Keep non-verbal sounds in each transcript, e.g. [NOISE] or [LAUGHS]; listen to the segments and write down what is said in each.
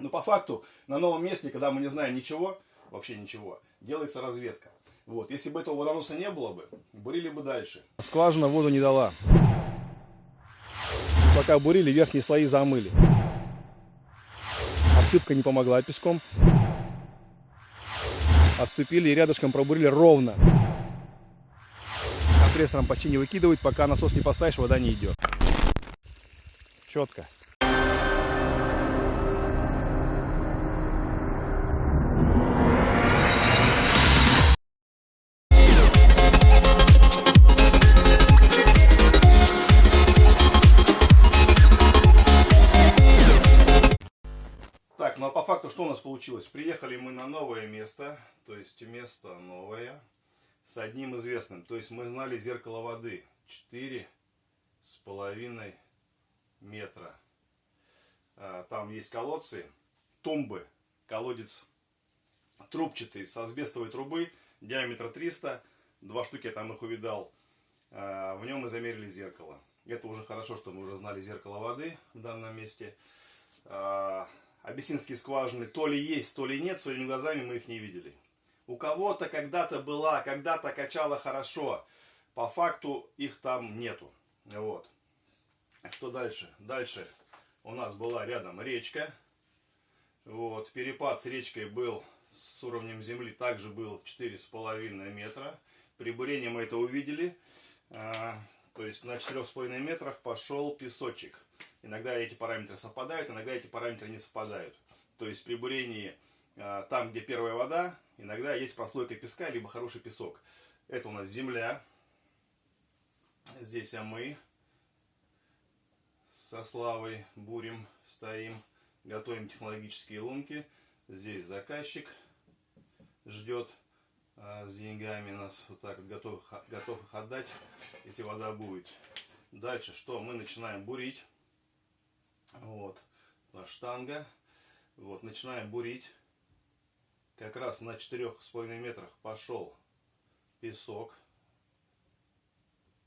Но по факту на новом месте, когда мы не знаем ничего, вообще ничего, делается разведка. Вот. Если бы этого водоноса не было бы, бурили бы дальше. Скважина воду не дала. Пока бурили, верхние слои замыли. Отсыпка не помогла песком. Отступили и рядышком пробурили ровно. Компрессором почти не выкидывать, пока насос не поставишь, вода не идет. Четко. Приехали мы на новое место, то есть место новое, с одним известным. То есть мы знали зеркало воды четыре с половиной метра. А, Там есть колодцы, тумбы, колодец трубчатый с асбестовой трубы, диаметра 300, два штуки я там их увидал. А, В нем мы замерили зеркало. Это уже хорошо, что мы уже знали зеркало воды в данном месте. Абиссинские скважины то ли есть, то ли нет, своими глазами мы их не видели. У кого-то когда-то была, когда-то качала хорошо. По факту их там нету. Вот. Что дальше? Дальше у нас была рядом речка. Вот. Перепад с речкой был с уровнем земли также был 4,5 метра. При бурении мы это увидели. А, то есть на 4,5 метрах пошел песочек. Иногда эти параметры совпадают, иногда эти параметры не совпадают. То есть при бурении а, там, где первая вода, иногда есть прослойка песка, либо хороший песок. Это у нас земля. Здесь а мы со Славой бурим, стоим, готовим технологические лунки. Здесь заказчик ждет а, с деньгами нас, вот так готов, готов их отдать, если вода будет. Дальше что? Мы начинаем бурить. Вот, штанга. Вот, начинаем бурить. Как раз на 4,5 метрах пошел песок.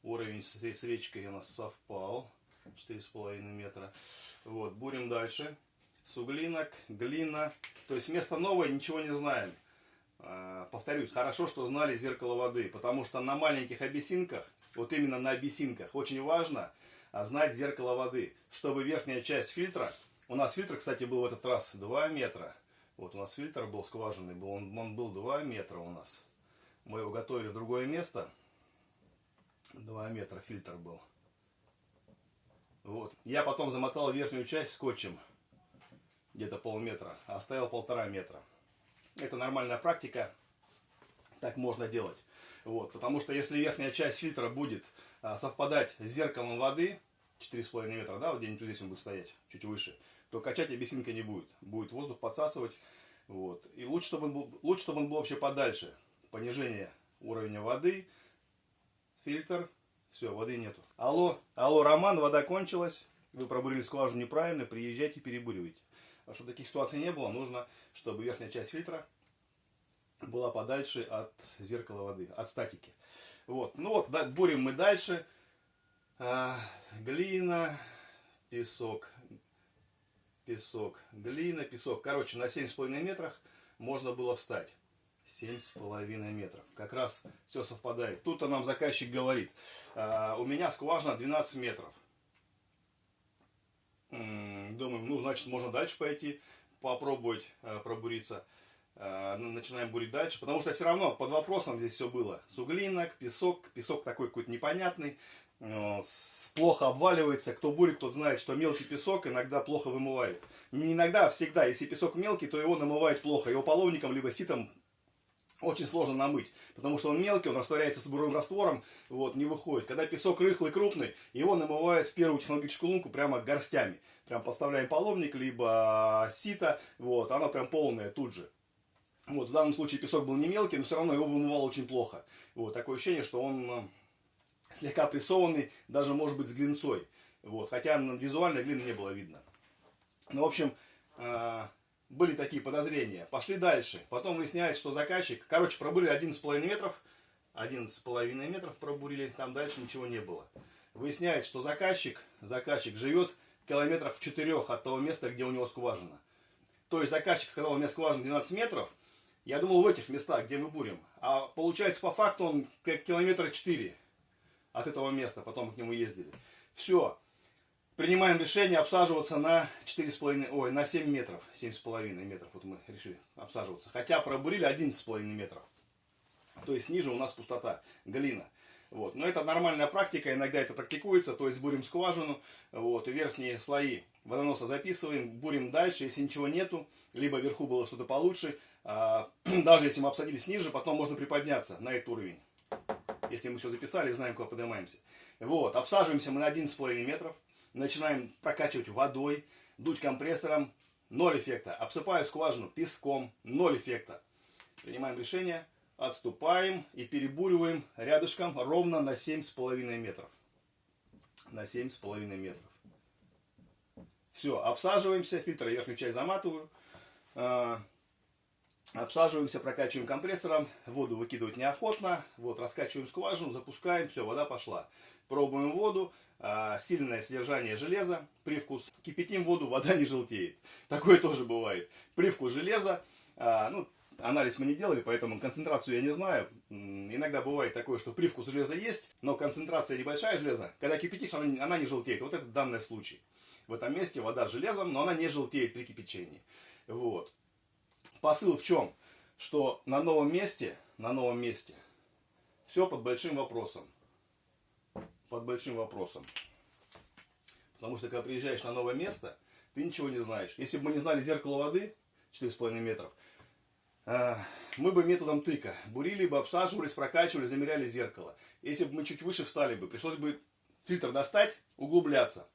Уровень с, с речкой у нас совпал. 4,5 метра. Вот, бурим дальше. Суглинок, глина. То есть место новое, ничего не знаем. А, повторюсь, хорошо, что знали зеркало воды. Потому что на маленьких абиссинках, вот именно на абиссинках, очень важно а, знать зеркало воды. Чтобы верхняя часть фильтра, у нас фильтр, кстати, был в этот раз 2 метра. Вот у нас фильтр был скважинный, был, он, он был 2 метра у нас. Мы его готовили в другое место. 2 метра фильтр был. Вот. Я потом замотал верхнюю часть скотчем, где-то полметра, а оставил полтора метра. Это нормальная практика, так можно делать. Вот. Потому что если верхняя часть фильтра будет а, совпадать с зеркалом воды, 4,5 метра, да, вот где-нибудь здесь он будет стоять, чуть выше, то качать обесинка не будет. Будет воздух подсасывать. Вот. И лучше чтобы, он был, лучше, чтобы он был вообще подальше. Понижение уровня воды, фильтр, все, воды нету. Алло, алло, Роман, вода кончилась, вы пробурили скважину неправильно, приезжайте, перебуривайте. А чтобы таких ситуаций не было, нужно, чтобы верхняя часть фильтра была подальше от зеркала воды, от статики. Вот, ну вот, да, бурим мы дальше. А, глина, песок, песок, глина, песок. Короче, на 7,5 метрах можно было встать. 7,5 метров. Как раз все совпадает. Тут-то нам заказчик говорит, а, у меня скважина 12 метров. Думаем, ну, значит, можно дальше пойти, попробовать а, пробуриться. Ну, начинаем бурить дальше, потому что все равно под вопросом здесь все было. Суглинок, песок, песок такой какой-то непонятный, плохо обваливается. Кто бурит, тот знает, что мелкий песок иногда плохо вымывает. Не иногда, а всегда. Если песок мелкий, то его намывает плохо. Его половником либо ситом очень сложно намыть, потому что он мелкий, он растворяется с буровым раствором, вот, не выходит. Когда песок рыхлый, крупный, его намывают в первую технологическую лунку прямо горстями. Прям подставляем половник, либо сито, вот, оно прям полное тут же. Вот, в данном случае песок был не мелкий, но все равно его вымывал очень плохо. Вот, такое ощущение, что он э, слегка прессованный, даже может быть с глинцой. Вот, хотя визуально глины не было видно. Ну, в общем, э, были такие подозрения. Пошли дальше. Потом выясняется, что заказчик... Короче, пробурили 11,5 метров. 11,5 метров пробурили. Там дальше ничего не было. Выясняется, что заказчик, заказчик живет километрах в четырех от того места, где у него скважина. То есть заказчик сказал, у меня скважина 12 метров. Я думал в этих местах, где мы бурим. А получается по факту он как километра 4 от этого места. Потом к нему ездили. Все. Принимаем решение обсаживаться на 4,5, ой, на 7 метров. 7,5 метров. Вот мы решили обсаживаться. Хотя пробурили 11,5 метров. То есть ниже у нас пустота, глина. Вот. Но это нормальная практика, иногда это практикуется, то есть бурим скважину, вот, верхние слои водоноса записываем, бурим дальше, если ничего нету, либо вверху было что-то получше, а, [CLEARS THROAT] даже если мы обсадились ниже, потом можно приподняться на этот уровень. Если мы все записали, знаем, куда поднимаемся. Вот, обсаживаемся мы на 11,5 метров, начинаем прокачивать водой, дуть компрессором, ноль эффекта. Обсыпаю скважину песком, ноль эффекта. Принимаем решение, отступаем и перебуриваем рядышком ровно на 7,5 метров. На 7,5 метров. Все, обсаживаемся, фильтр верхнюю часть заматываю. Обсаживаемся, прокачиваем компрессором, воду выкидывать неохотно. Вот, раскачиваем скважину, запускаем, все, вода пошла. Пробуем воду, а, сильное содержание железа, привкус. Кипятим воду, вода не желтеет. [LAUGHS] Такое тоже бывает. Привкус железа, а, ну, Анализ мы не делали, поэтому концентрацию я не знаю. Иногда бывает такое, что привкус железа есть, но концентрация небольшая железа. Когда кипятишь, она не желтеет. Вот это данный случай. В этом месте вода с железом, но она не желтеет при кипячении. Вот. Посыл в чем? Что на новом месте, на новом месте, все под большим вопросом. Под большим вопросом. Потому что когда приезжаешь на новое место, ты ничего не знаешь. Если бы мы не знали зеркало воды, 4,5 метров, а, мы бы методом тыка бурили бы, обсаживались, прокачивали, замеряли зеркало. Если бы мы чуть выше встали бы, пришлось бы фильтр достать, углубляться.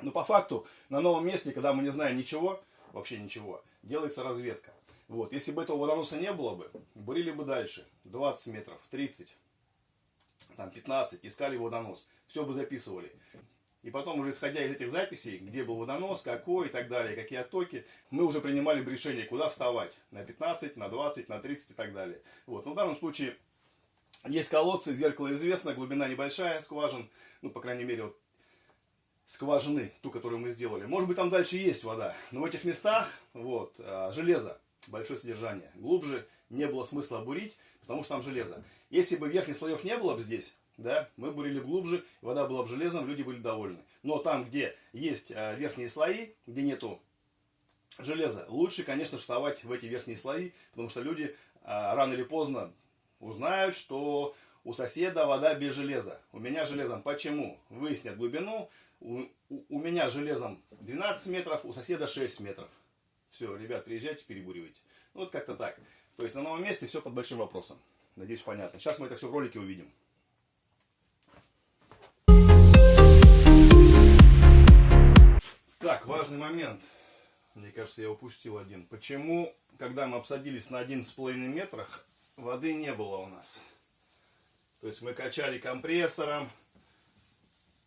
Но по факту на новом месте, когда мы не знаем ничего, вообще ничего, делается разведка. Вот. Если бы этого водоноса не было бы, бурили бы дальше, 20 метров, 30, там 15, искали водонос, все бы записывали. И потом уже исходя из этих записей, где был водонос, какой и так далее, какие оттоки, мы уже принимали бы решение, куда вставать. На 15, на 20, на 30 и так далее. Вот. Но в данном случае есть колодцы, зеркало известно, глубина небольшая, скважин, ну, по крайней мере, вот скважины, ту, которую мы сделали. Может быть, там дальше есть вода, но в этих местах, вот, а, железо, большое содержание. Глубже не было смысла бурить, потому что там железо. Если бы верхних слоев не было бы здесь, да, мы бурили глубже, вода была бы железом, люди были довольны. Но там, где есть а, верхние слои, где нету железа, лучше, конечно, вставать в эти верхние слои, потому что люди а, рано или поздно узнают, что у соседа вода без железа. У меня железом почему? Выяснят глубину. У, у, у меня железом 12 метров, у соседа 6 метров. Все, ребят, приезжайте, перебуривайте. Ну, вот как-то так. То есть на новом месте все под большим вопросом. Надеюсь, понятно. Сейчас мы это все в ролике увидим. Так, важный момент. Мне кажется, я упустил один. Почему, когда мы обсадились на 11,5 метрах, воды не было у нас? То есть мы качали компрессором,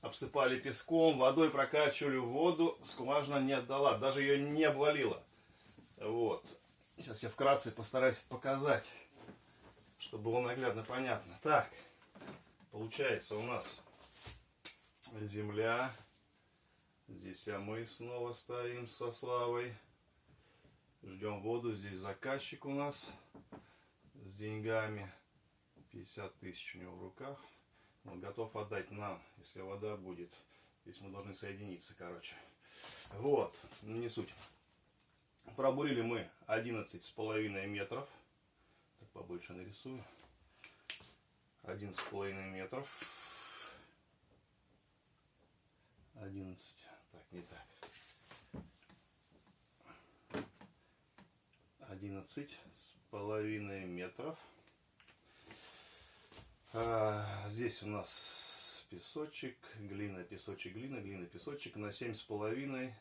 обсыпали песком, водой прокачивали воду, скважина не отдала, даже ее не обвалила. Вот. Сейчас я вкратце постараюсь показать, чтобы было наглядно понятно. Так, получается у нас земля, Здесь а мы снова стоим со Славой. Ждем воду. Здесь заказчик у нас с деньгами. 50 тысяч у него в руках. Он готов отдать нам, если вода будет. Здесь мы должны соединиться, короче. Вот, не суть. Пробурили мы 11 с половиной метров. Так побольше нарисую. 11 с половиной метров. 11 так, не так. 11 с половиной метров. А, здесь у нас песочек, глина, песочек, глина, глина, песочек. На семь с половиной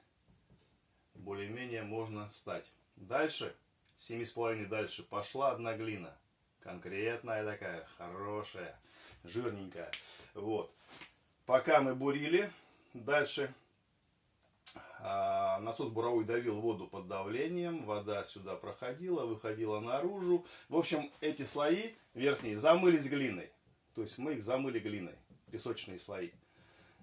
более-менее можно встать. Дальше, семи с половиной дальше пошла одна глина. Конкретная такая, хорошая, жирненькая. Вот. Пока мы бурили, дальше а, насос буровой давил воду под давлением, вода сюда проходила, выходила наружу. В общем, эти слои верхние замылись глиной. То есть мы их замыли глиной, песочные слои.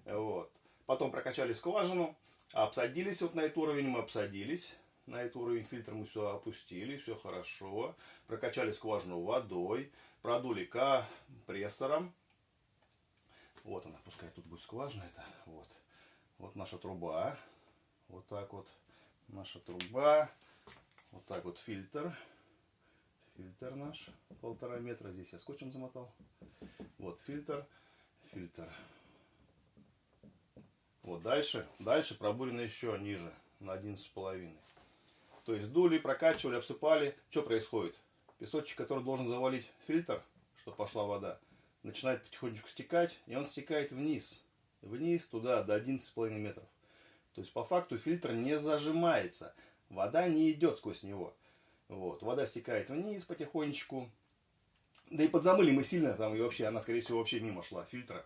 Вот. Потом прокачали скважину, обсадились вот на этот уровень, мы обсадились. На этот уровень фильтра мы все опустили, все хорошо. Прокачали скважину водой, продули компрессором. Вот она, пускай тут будет скважина это. Вот. Вот наша труба. Вот так вот наша труба. Вот так вот фильтр. Фильтр наш. Полтора метра. Здесь я скотчем замотал. Вот фильтр. Фильтр. Вот дальше. Дальше пробурено еще ниже. На 11,5. То есть дули, прокачивали, обсыпали. Что происходит? Песочек, который должен завалить фильтр, чтобы пошла вода, начинает потихонечку стекать, и он стекает вниз. Вниз, туда, до 11,5 метров. То есть, по факту, фильтр не зажимается. Вода не идет сквозь него. Вот. Вода стекает вниз потихонечку. Да и подзамыли мы сильно, там и вообще, она, скорее всего, вообще мимо шла фильтра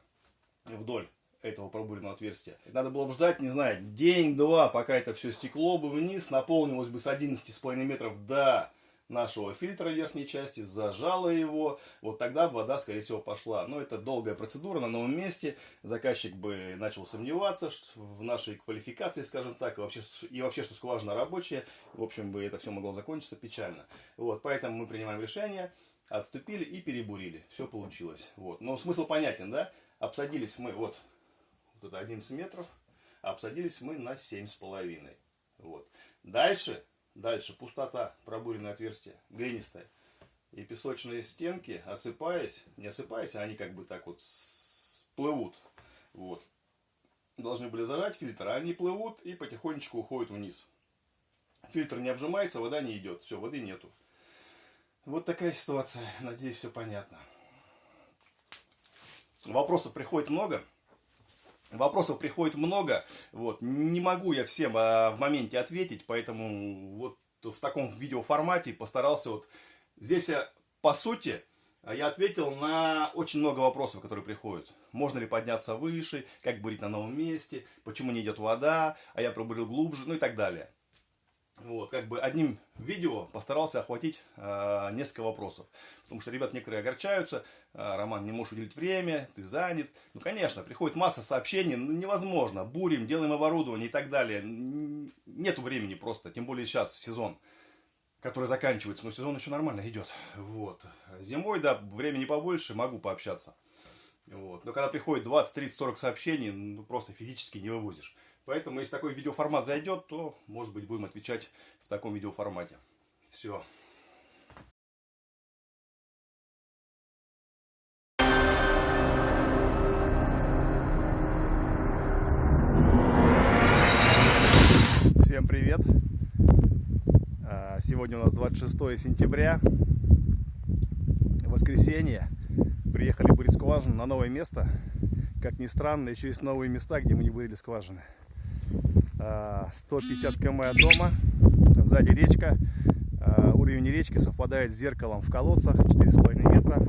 вдоль этого пробуренного отверстия. Надо было бы ждать, не знаю, день-два, пока это все стекло бы вниз, наполнилось бы с 11,5 метров до нашего фильтра верхней части, зажала его, вот тогда вода, скорее всего, пошла. Но это долгая процедура на новом месте, заказчик бы начал сомневаться в нашей квалификации, скажем так, и вообще, и вообще что скважина рабочая, в общем, бы это все могло закончиться печально. Вот, поэтому мы принимаем решение, отступили и перебурили, все получилось. Вот. Но смысл понятен, да? Обсадились мы, вот, вот это 11 метров, обсадились мы на 7,5. Вот. Дальше Дальше пустота, пробуренное отверстие, глинистое. И песочные стенки, осыпаясь, не осыпаясь, а они как бы так вот плывут. Вот. Должны были зажать фильтр, а они плывут и потихонечку уходят вниз. Фильтр не обжимается, вода не идет. Все, воды нету. Вот такая ситуация. Надеюсь, все понятно. Вопросов приходит много. Вопросов приходит много, вот, не могу я всем а, в моменте ответить, поэтому вот в таком видеоформате постарался вот, здесь я, по сути, я ответил на очень много вопросов, которые приходят. Можно ли подняться выше, как бурить на новом месте, почему не идет вода, а я пробурил глубже, ну и так далее. Вот, как бы одним видео постарался охватить э, несколько вопросов. Потому что ребят некоторые огорчаются, э, Роман, не можешь уделить время, ты занят. Ну, конечно, приходит масса сообщений, ну, невозможно, бурим, делаем оборудование и так далее. Нету времени просто, тем более сейчас, в сезон, который заканчивается, но сезон еще нормально идет. Вот. Зимой, да, времени побольше, могу пообщаться. Вот. Но когда приходит 20, 30, 40 сообщений, ну, просто физически не вывозишь. Поэтому, если такой видеоформат зайдет, то, может быть, будем отвечать в таком видеоформате. Все. Всем привет! А, сегодня у нас 26 сентября, воскресенье. Приехали бурить скважину на новое место. Как ни странно, еще есть новые места, где мы не бурили скважины. 150 км от дома, сзади речка. А, уровень речки совпадает с зеркалом в колодцах 4,5 метра.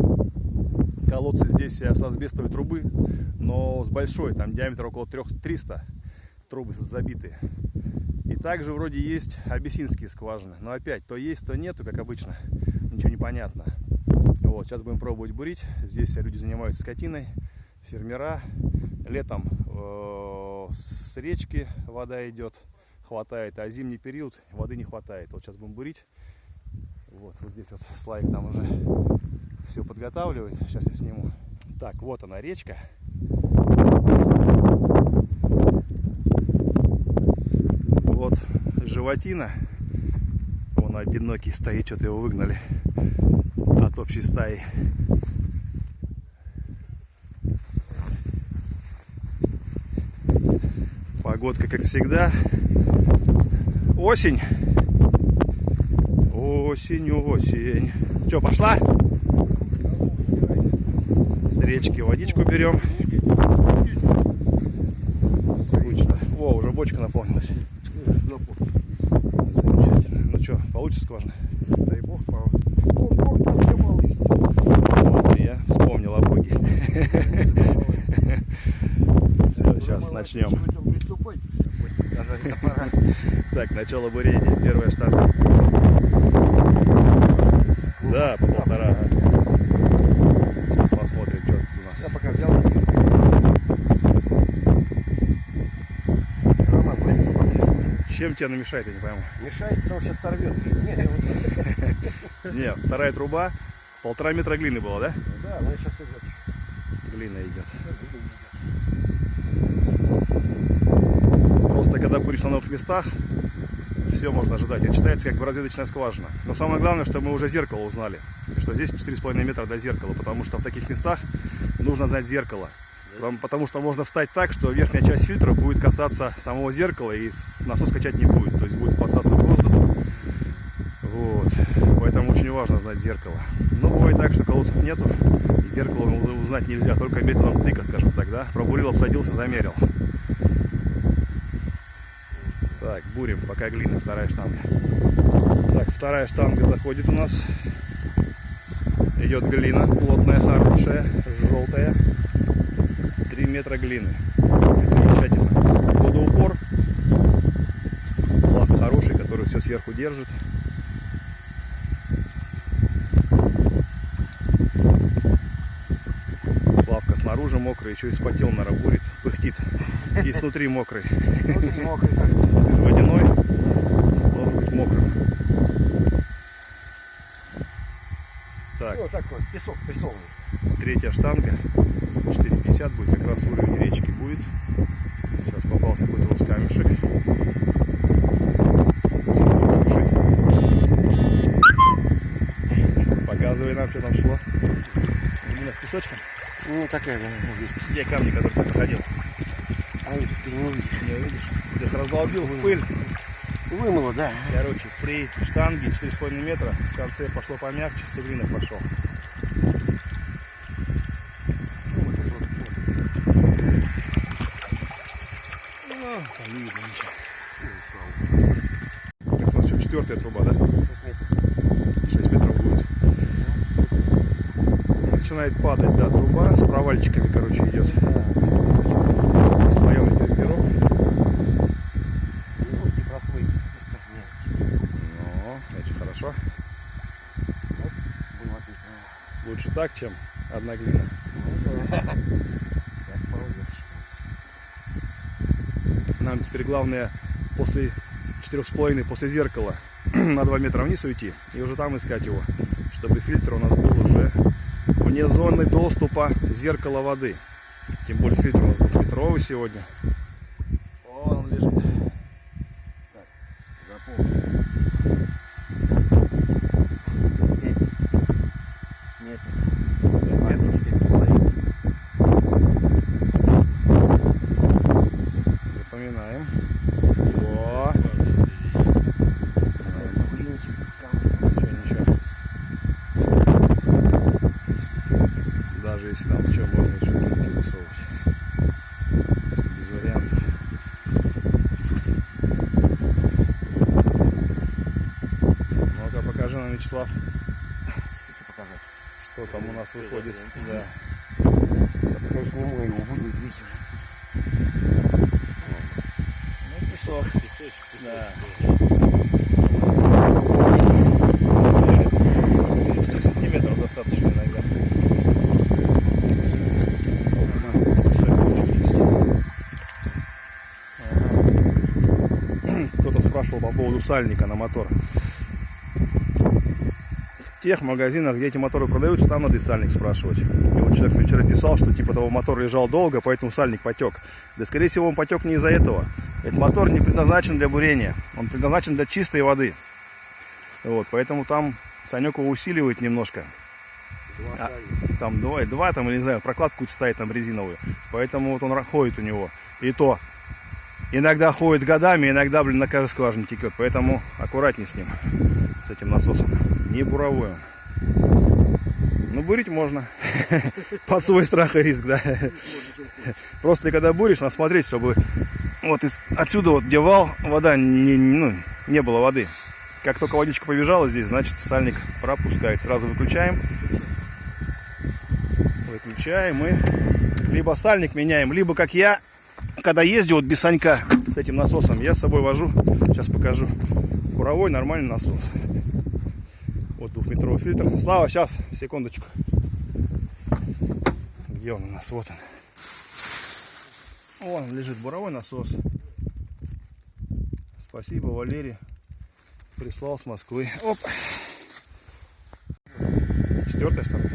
Колодцы здесь с асбестовой трубы, но с большой, там диаметр около 300 трубы забитые. И также вроде есть абиссинские скважины. Но опять, то есть, то нету, как обычно. Ничего не понятно. Вот, сейчас будем пробовать бурить. Здесь люди занимаются скотиной, фермера. Летом э с речки вода идет, хватает, а зимний период воды не хватает. Вот сейчас будем бурить. Вот, вот здесь вот слайк там уже все подготавливает. Сейчас я сниму. Так, вот она речка. Вот животина. Он одинокий стоит, что-то его выгнали от общей стаи. Погодка, как всегда. Осень. Осень, осень. Че, пошла? С речки водичку берем. Скучно. О, уже бочка наполнилась. Замечательно. Ну что, получится скважина? Дай бог, Бог, Бог все. Смотри, я вспомнил о Боге. Все, сейчас начнем. Приступайте все. Даже это пора. [LAUGHS] Так, начало бурения. Первая штанга. Да, по полтора. Сейчас посмотрим, что тут у Я нас. пока взял. Чем тебе она мешает, я не пойму. Мешает, потому что сейчас сорвется. Нет, [LAUGHS] Не, вторая труба, полтора метра глины было, да? да, она сейчас идет. Глина идет. Просто когда будешь на новых местах, все можно ожидать. Это считается как бы разведочная скважина. Но самое главное, что мы уже зеркало узнали. Что здесь 4,5 метра до зеркала. Потому что в таких местах нужно знать зеркало. Потому- что можно встать так, что верхняя часть фильтра будет касаться самого зеркала и насос качать не будет. То есть будет подсасывать воздух. Вот. Поэтому очень важно знать зеркало. Но бывает так, что колодцев нету. И зеркало узнать нельзя. Только методом тыка, скажем так, да? Пробурил, обсадился, замерил. Так, бурим, пока глина, вторая штанга. Так, вторая штанга заходит у нас. Идет глина, плотная, хорошая, желтая. 3 метра глины. Замечательно. Водоупор. Пласт хороший, который все сверху держит. Славка снаружи мокрый, еще и спотел, наверное, бурит, пыхтит. И снутри мокрый. Внутри мокрый так. Ты же водяной, должен быть мокрым. Так, Ну, такой, песок прессованный. третья штанга. 4,50 будет, как раз уровень речки будет. Сейчас попался какой-то вот камешек. Показывай нам, что там шло. Глина с песочком. Ну, такая, да, ну, Где камни, которые ты проходил? а ты не увидишь. Не увидишь? Ты их раздолбил в пыль. Вымыло, да. Короче, при штанге 4,5 метра в конце пошло помягче, суглинок пошел. Ну, вот это вот, вот. Ну, там не видно ничего. Так, у нас что, четвертая труба, да? Шесть метров. 6 метров будет. Начинает падать, да, труба с провальчиками, короче, идет. Слоем пирог. Ну, не прослыть. Ну, это хорошо. Лучше так, чем одна глина. Ну, да. Так, молодец. Нам теперь главное после четырех с половиной, после зеркала [CLEARS THROAT] на 2 метра вниз уйти и уже там искать его, чтобы фильтр у нас был уже вне зоны доступа зеркала воды. Тем более фильтр у нас двухметровый сегодня. Вон он лежит. Запомни. Нет. Пять метров. Пять с половиной. Запоминаем. Во. Блинчик с камнем. Ничего, ничего. Даже если нам что, можно еще глинки высовывать. Просто без вариантов. Ну-ка, покажи нам, Вячеслав, Что показать? что там у нас выходит. Да. Я сниму его, буду уже. Ну, песок. Да. 30 сантиметров достаточно иногда. Ага, большая куча есть. Ага. Кто-то спрашивал по поводу сальника на мотор. В тех магазинах, где эти моторы продаются, там надо и сальник спрашивать. И вот человек мне вчера писал, что типа того мотор лежал долго, поэтому сальник потек. Да скорее всего он потек не из-за этого. Этот мотор не предназначен для бурения. Он предназначен для чистой воды. Вот, поэтому там Санек его усиливает немножко. Два А. Там два, два там, или не знаю, прокладку ставит там резиновую. Поэтому вот он ходит у него. И то иногда ходит годами, иногда, блин, на каждой скважине текет. Поэтому аккуратней с ним, с этим насосом. Не буровой он. Ну, бурить можно. [LAUGHS] Под свой страх и риск, да. Просто ты когда буришь, надо смотреть, чтобы вот отсюда вот, где вал, вода, не- ну, не было воды. Как только водичка побежала здесь, значит сальник пропускает. Сразу выключаем. Выключаем и либо сальник меняем, либо как я, когда ездил вот без санька с этим насосом, я с собой вожу, сейчас покажу, буровой нормальный насос. Вот двухметровый фильтр. Слава, сейчас, секундочку. Где он у нас? Вот он. Вон он лежит буровой насос. Спасибо, Валерий. Прислал с Москвы. Оп. Четвертая сторона?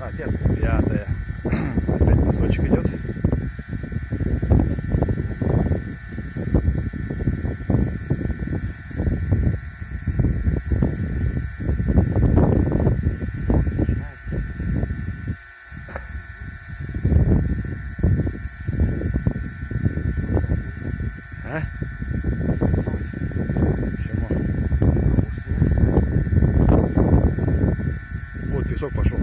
А. Пятая. Опять песочек идет. А? Почему? Вот песок пошел.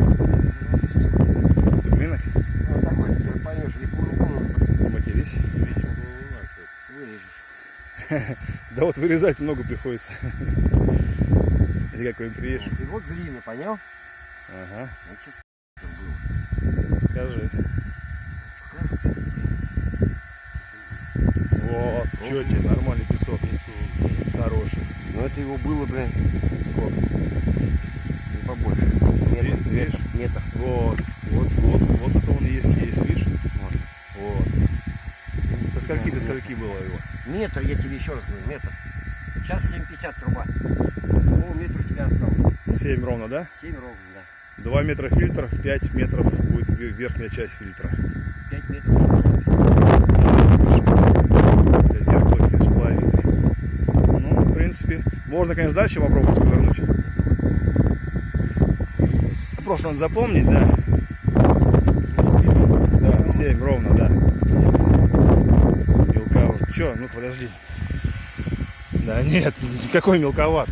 Цыплинок. Ну, такой, ты поймешь, или по-другому Матерись. Вот вырезать много приходится. Или какой приедешь. И вот глина, понял? Ага. Значит. Скажи. Вот, четкий, нормальный песок. Хороший. Ну, это его было, блин, Сколько? не побольше. Метр, Видишь? метр, метр. Вот, вот, вот, вот это он и есть, есть, видишь? Вот. Вот. Скольки до скольки было его? Метр, я тебе еще раз говорю, метр. Сейчас 7,50 труба. Ну, метр у тебя осталось. 7 ровно, да? 7 ровно, да. 2 метра фильтр, 5 метров будет ве- верхняя часть фильтра. 5 метров. Для зеркала 7,5. Ну, в принципе, можно, конечно, дальше попробовать повернуть. Просто надо запомнить, да. Да, 7 ровно, да. Че, ну подожди. Да нет, [LAUGHS] какой мелковат.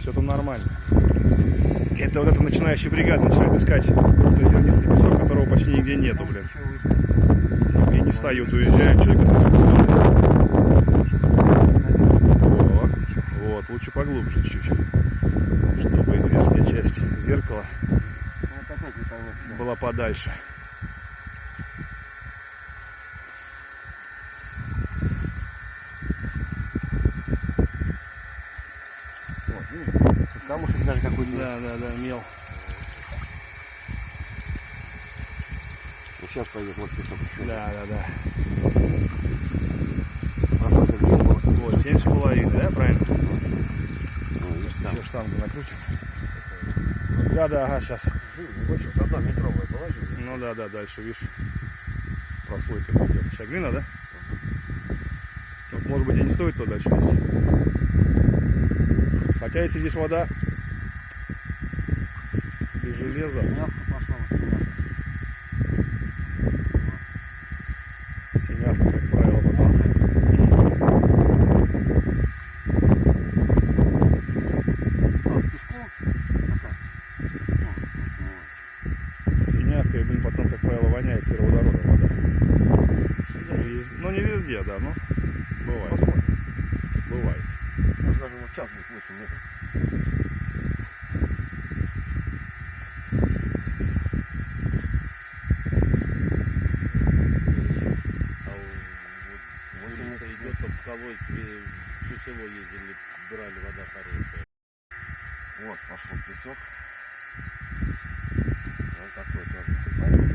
Все там нормально. Это вот эта начинающая бригада начинает искать крупнозернистый песок, которого почти нигде нету, блин. И не встают, уезжают, человек остается. Вот, лучше поглубже чуть-чуть, чтобы верхняя часть зеркала что. была подальше. Вот, видишь? Камушек даже какой-то. Да, да, да, мел. Ну, сейчас пойдет, вот песок еще. Да, да, да. Прошлый это день был. Вот, семь с половиной, да, правильно? Ну, там. Еще штангу накрутим. Да, да, ага, сейчас. Больше вот одна метровая положи. Ну да, да, дальше, видишь, прослойка. Сейчас глина, да? Может быть, и не стоит то дальше нести. Хотя, если здесь вода без железа, Мягко пошла вот сюда. синявка, как правило, потом. А, песку? Такая. Ну, Синявка, и, блин, потом, как правило, воняет сероводородом вода. Ну, вез- Ну, не везде, да, но бывает. Бывает. ну, вот. Даже вот сейчас будет 8 метров. А вот улица идет, по Псковой, ключево ездили, брали, вода хорошая. Вот пошел песок. Вот такой тоже. Пойдем.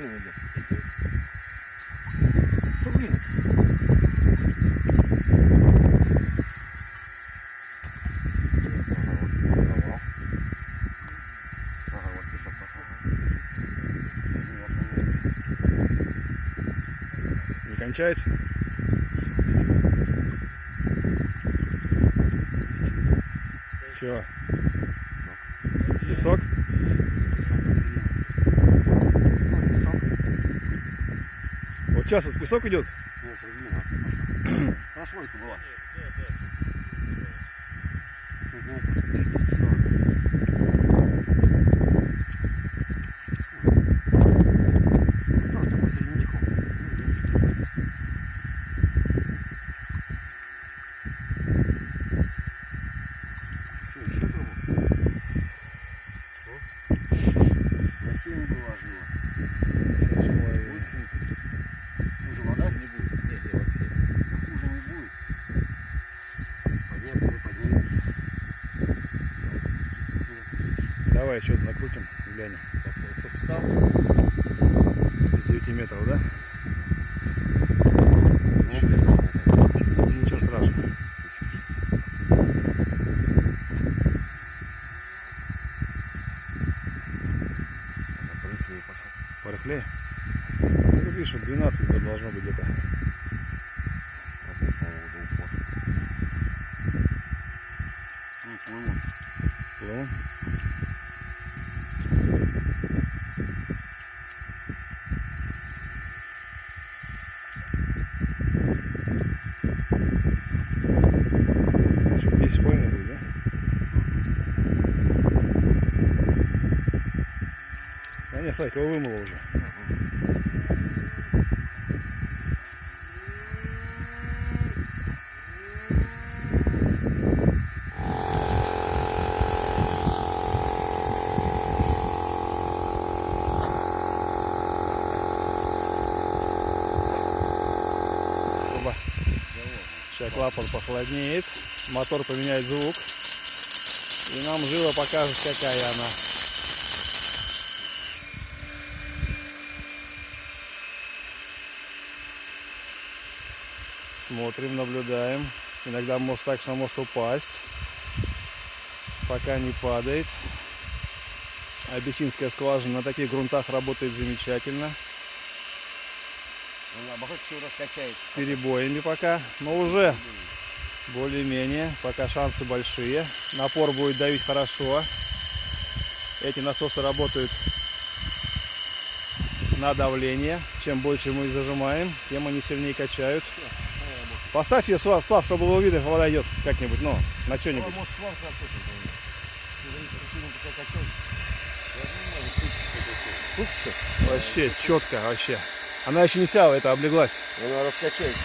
Блин, идет. Что, блин? Не кончается? Че? Песок? Ну, песок. Вот сейчас вот песок идет? Нет, размина. Была. Тут метров 30 40. Просто посерединку. Что, еще трубу? На 7 была жила. Уже вода? Не будет, не, не, вообще. Давай еще накрутим, глянем. Из 9 метров, да? Не близко. Ничего страшного. Порыхлее пошел. Порыхлее? Ну, тут видишь, 12 тут должно быть где-то. Вот, по-моему, до упора. Ну, плыву. Плывем. Что, 10 с половиной будет, да? Да нет, Слайк, его вымыло уже. Сейчас клапан похолоднеет, мотор поменяет звук. И нам живо покажет, какая она. Смотрим, наблюдаем. Иногда может так, что может упасть. Пока не падает. Абиссинская скважина на таких грунтах работает замечательно. Ну, наоборот, все раскачается. С перебоями пока, но уже более-менее, пока шансы большие. Напор будет давить хорошо. Эти насосы работают на давление. Чем больше мы их зажимаем, тем они сильнее качают. Поставь ее, Слав, Слав, чтобы было видно, вода идет как-нибудь, ну, на что-нибудь. Вообще четко, вообще. Она еще не вся это облеглась. Она раскачается.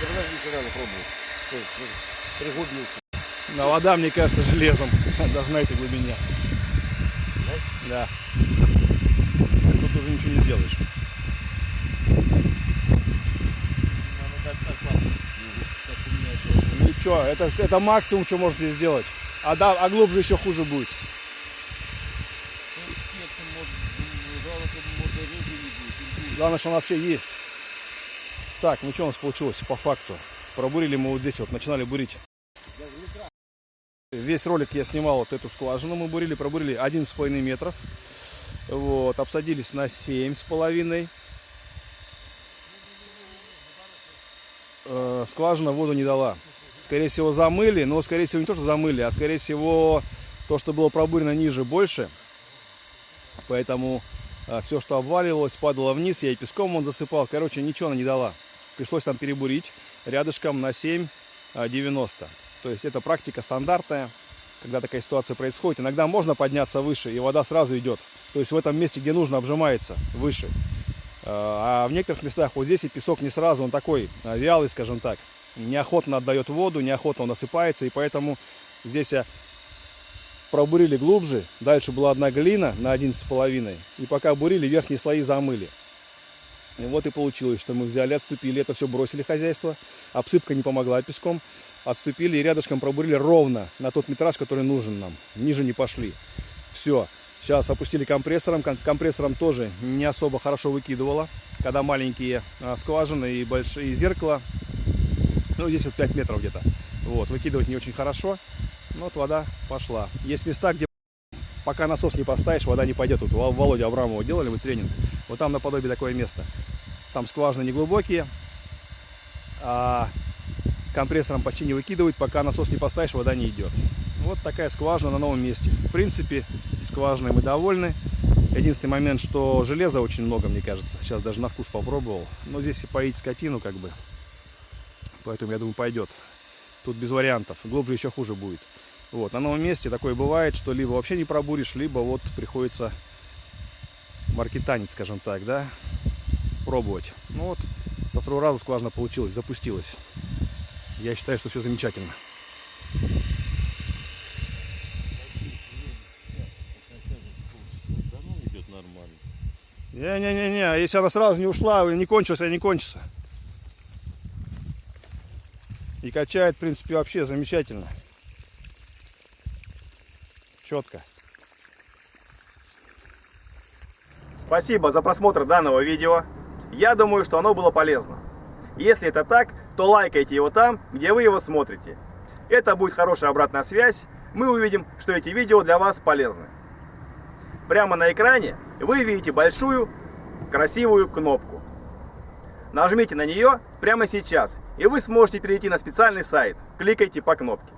Да подождите, надо пробовать. Что, Пригодница. Но вода, мне кажется, железом. Даже на этой глубине. Да. Тут уже ничего не сделаешь. Ничего, это, это максимум, что можете сделать. А, да, а глубже еще хуже. Ну, ну, ну, будет. Главное, что он вообще есть. Так, ну что у нас получилось по факту? Пробурили мы вот здесь вот, начинали бурить. Весь ролик я снимал вот эту скважину, мы бурили, пробурили 11,5 метров. Вот, обсадились на 7,5. Э, скважина воду не дала. Скорее всего замыли, но скорее всего не то, что замыли, а скорее всего то, что было пробурено ниже, больше. Поэтому все, что обваливалось, падало вниз, я и песком он засыпал. Короче, ничего она не дала. Пришлось там перебурить рядышком на 7,90. То есть это практика стандартная, когда такая ситуация происходит. Иногда можно подняться выше, и вода сразу идет. То есть в этом месте, где нужно, обжимается выше. А в некоторых местах вот здесь и песок не сразу, он такой а, вялый, скажем так. Неохотно отдает воду, неохотно он осыпается, и поэтому здесь я пробурили глубже. Дальше была одна глина на 11,5. И пока бурили, верхние слои замыли. И вот и получилось, что мы взяли, отступили, это все бросили хозяйство. Обсыпка не помогла песком. Отступили и рядышком пробурили ровно на тот метраж, который нужен нам. Ниже не пошли. Все. Сейчас опустили компрессором. Ком- Компрессором тоже не особо хорошо выкидывало. Когда маленькие а, скважины и большие зеркала. Ну, здесь вот 5 метров где-то. Вот, выкидывать не очень хорошо. Но вот вода пошла. Есть места, где пока насос не поставишь, вода не пойдет. Вот у Володя Абрамова делали мы тренинг. Вот там наподобие такое место. Там скважины не глубокие, а компрессором почти не выкидывать, пока насос не поставишь, вода не идет. Вот такая скважина на новом месте. В принципе, скважиной мы довольны. Единственный момент, что железа очень много, мне кажется. Сейчас даже на вкус попробовал. Но здесь и поить скотину, как бы. Поэтому, я думаю, пойдет. Тут без вариантов. Глубже еще хуже будет. Вот, на новом месте такое бывает, что либо вообще не пробуришь, либо вот приходится маркетанить, скажем так, да, пробовать. Ну вот, со второго раза скважина получилась, запустилась. Я считаю, что все замечательно. Не-не-не-не, если она сразу не ушла, не кончилась, а не кончится. И качает, в принципе, вообще замечательно. Четко. Спасибо за просмотр данного видео. Я думаю, что оно было полезно. Если это так, то лайкайте его там, где вы его смотрите. Это будет хорошая обратная связь. Мы увидим, что эти видео для вас полезны. Прямо на экране вы видите большую красивую кнопку. Нажмите на нее прямо сейчас, и вы сможете перейти на специальный сайт. Кликайте по кнопке.